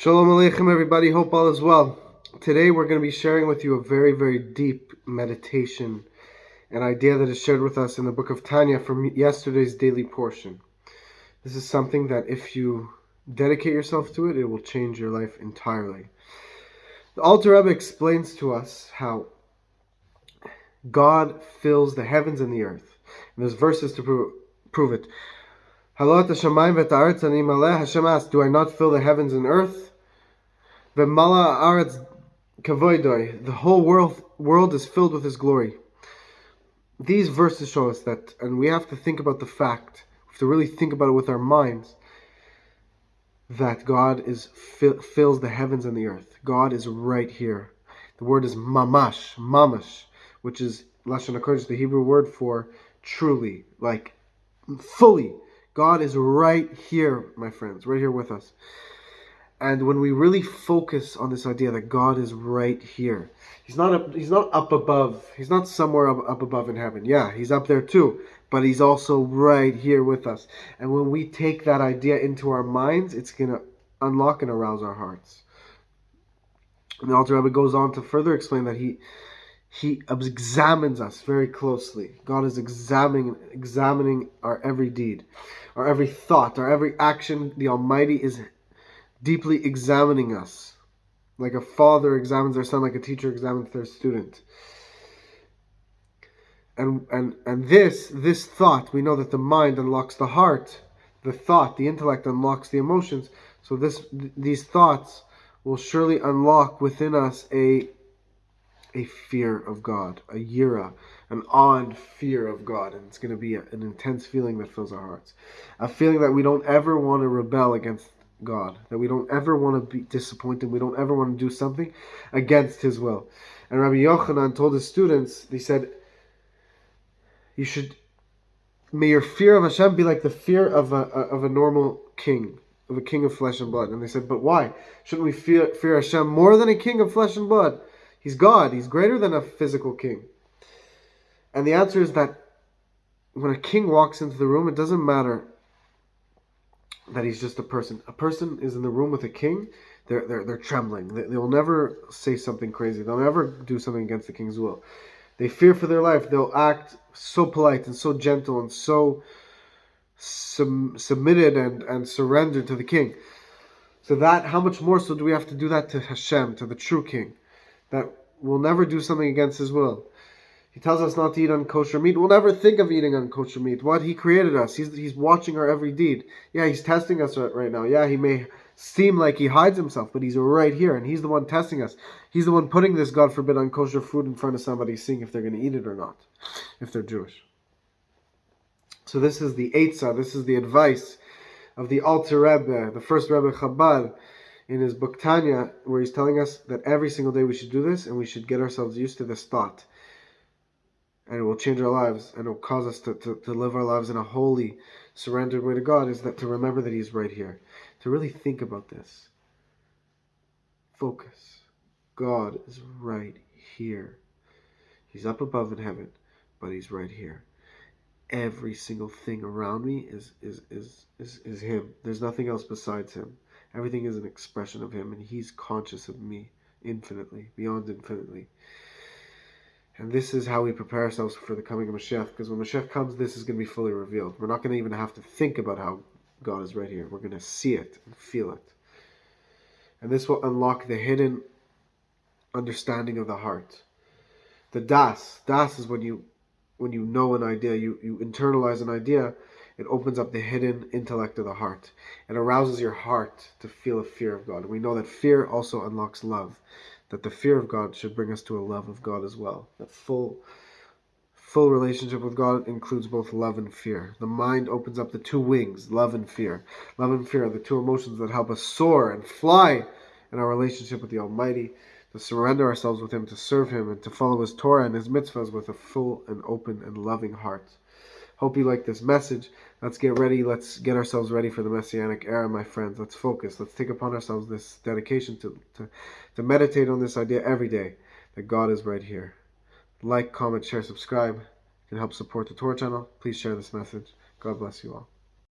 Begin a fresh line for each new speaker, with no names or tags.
Shalom Aleichem, everybody. Hope all is well. Today, we're going to be sharing with you a very, very deep meditation, an idea that is shared with us in the book of Tanya from yesterday's daily portion. This is something that, if you dedicate yourself to it, it will change your life entirely. The Alter Rebbe explains to us how God fills the heavens and the earth. And there's verses to prove, it. Hashem asked, Do I not fill the heavens and earth? Aretz kavoidoi. The whole world world is filled with His glory. These verses show us that, and we have to think about the fact. We have to really think about it with our minds. That God is fills the heavens and the earth. God is right here. The word is mamash, mamash, which is lashon hakodesh, the Hebrew word for truly, like fully. God is right here, my friends, right here with us. And when we really focus on this idea that God is right here, He's not up, He's not up above. He's not somewhere up, up above in heaven. Yeah, He's up there too, but He's also right here with us. And when we take that idea into our minds, it's gonna unlock and arouse our hearts. And the Alter Rebbe goes on to further explain that He he examines us very closely. God is examining examining our every deed, our every thought, our every action. The Almighty is deeply examining us, like a father examines their son, like a teacher examines their student. And and and this this thought, we know that the mind unlocks the heart, the thought, the intellect unlocks the emotions. So this th- these thoughts will surely unlock within us a a fear of God, a yira, an awed fear of God, and it's going to be a, an intense feeling that fills our hearts, a feeling that we don't ever want to rebel against God, that we don't ever want to be disappointed, we don't ever want to do something against His will. And Rabbi Yochanan told his students, he said, you should, may your fear of Hashem be like the fear of a, of a normal king, of a king of flesh and blood. And they said, but why? Shouldn't we fear, fear Hashem more than a king of flesh and blood? He's God, he's greater than a physical king. And the answer is that when a king walks into the room, it doesn't matter that he's just a person. A person is in the room with a king, they're they're, they're trembling. They, will never say something crazy. They'll never do something against the king's will. They fear for their life. They'll act so polite and so gentle and so sub- submitted and, and surrendered to the king. So that, how much more so do we have to do that to Hashem, to the true king, that will never do something against his will. He tells us not to eat unkosher meat. We'll never think of eating unkosher meat. What? He created us. He's, he's watching our every deed. Yeah, he's testing us right now. Yeah, he may seem like he hides himself, but he's right here, and he's the one testing us. He's the one putting this, God forbid, unkosher food in front of somebody, seeing if they're going to eat it or not, if they're Jewish. So this is the Eitzah, this is the advice of the Alter Rebbe, the first Rebbe Chabad, in his book Tanya, where he's telling us that every single day we should do this, and we should get ourselves used to this thought and it will change our lives and it will cause us to, to, to live our lives in a holy, surrendered way to God is that to remember that He's right here. To really think about this. Focus. God is right here. He's up above in heaven, but He's right here. Every single thing around me is is is is, is Him. There's nothing else besides Him. Everything is an expression of Him, and He's conscious of me infinitely, beyond infinitely. And this is how we prepare ourselves for the coming of Mashiach, because when Mashiach comes, this is going to be fully revealed. We're not going to even have to think about how God is right here. We're going to see it and feel it. And this will unlock the hidden understanding of the heart. The das, das is when you when you know an idea, you, you internalize an idea, it opens up the hidden intellect of the heart. It arouses your heart to feel a fear of God. We know that fear also unlocks love that the fear of God should bring us to a love of God as well. That full full relationship with God includes both love and fear. The mind opens up the two wings, love and fear. Love and fear are the two emotions that help us soar and fly in our relationship with the Almighty, to surrender ourselves with Him, to serve Him, and to follow His Torah and His mitzvahs with a full and open and loving heart. Hope you like this message. Let's get ready. Let's get ourselves ready for the Messianic era, my friends. Let's focus. Let's take upon ourselves this dedication to, to, to meditate on this idea every day that God is right here. Like, comment, share, subscribe. can help support the Torah channel. Please share this message. God bless you all.